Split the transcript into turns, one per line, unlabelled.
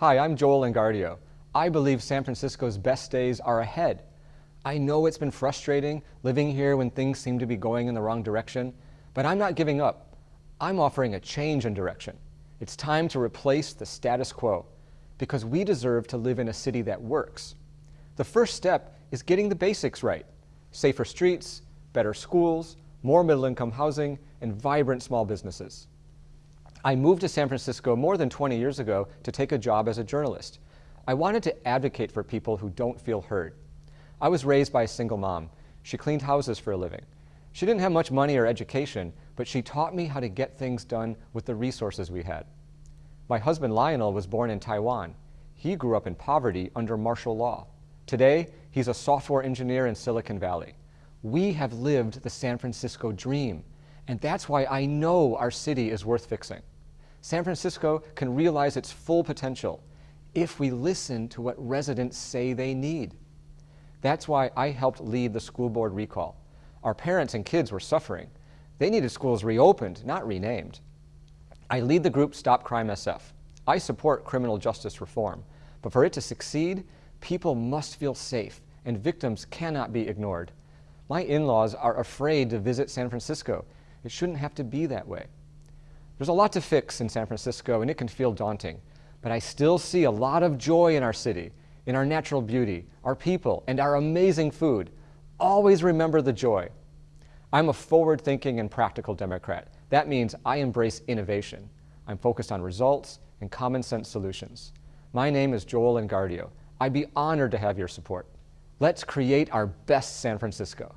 Hi, I'm Joel Engardio. I believe San Francisco's best days are ahead. I know it's been frustrating living here when things seem to be going in the wrong direction, but I'm not giving up. I'm offering a change in direction. It's time to replace the status quo because we deserve to live in a city that works. The first step is getting the basics right. Safer streets, better schools, more middle-income housing, and vibrant small businesses. I moved to San Francisco more than 20 years ago to take a job as a journalist. I wanted to advocate for people who don't feel heard. I was raised by a single mom. She cleaned houses for a living. She didn't have much money or education, but she taught me how to get things done with the resources we had. My husband Lionel was born in Taiwan. He grew up in poverty under martial law. Today, he's a software engineer in Silicon Valley. We have lived the San Francisco dream, and that's why I know our city is worth fixing. San Francisco can realize its full potential if we listen to what residents say they need. That's why I helped lead the school board recall. Our parents and kids were suffering. They needed schools reopened, not renamed. I lead the group Stop Crime SF. I support criminal justice reform, but for it to succeed, people must feel safe and victims cannot be ignored. My in-laws are afraid to visit San Francisco. It shouldn't have to be that way. There's a lot to fix in San Francisco and it can feel daunting, but I still see a lot of joy in our city, in our natural beauty, our people, and our amazing food. Always remember the joy. I'm a forward-thinking and practical Democrat. That means I embrace innovation. I'm focused on results and common sense solutions. My name is Joel Engardio. I'd be honored to have your support. Let's create our best San Francisco.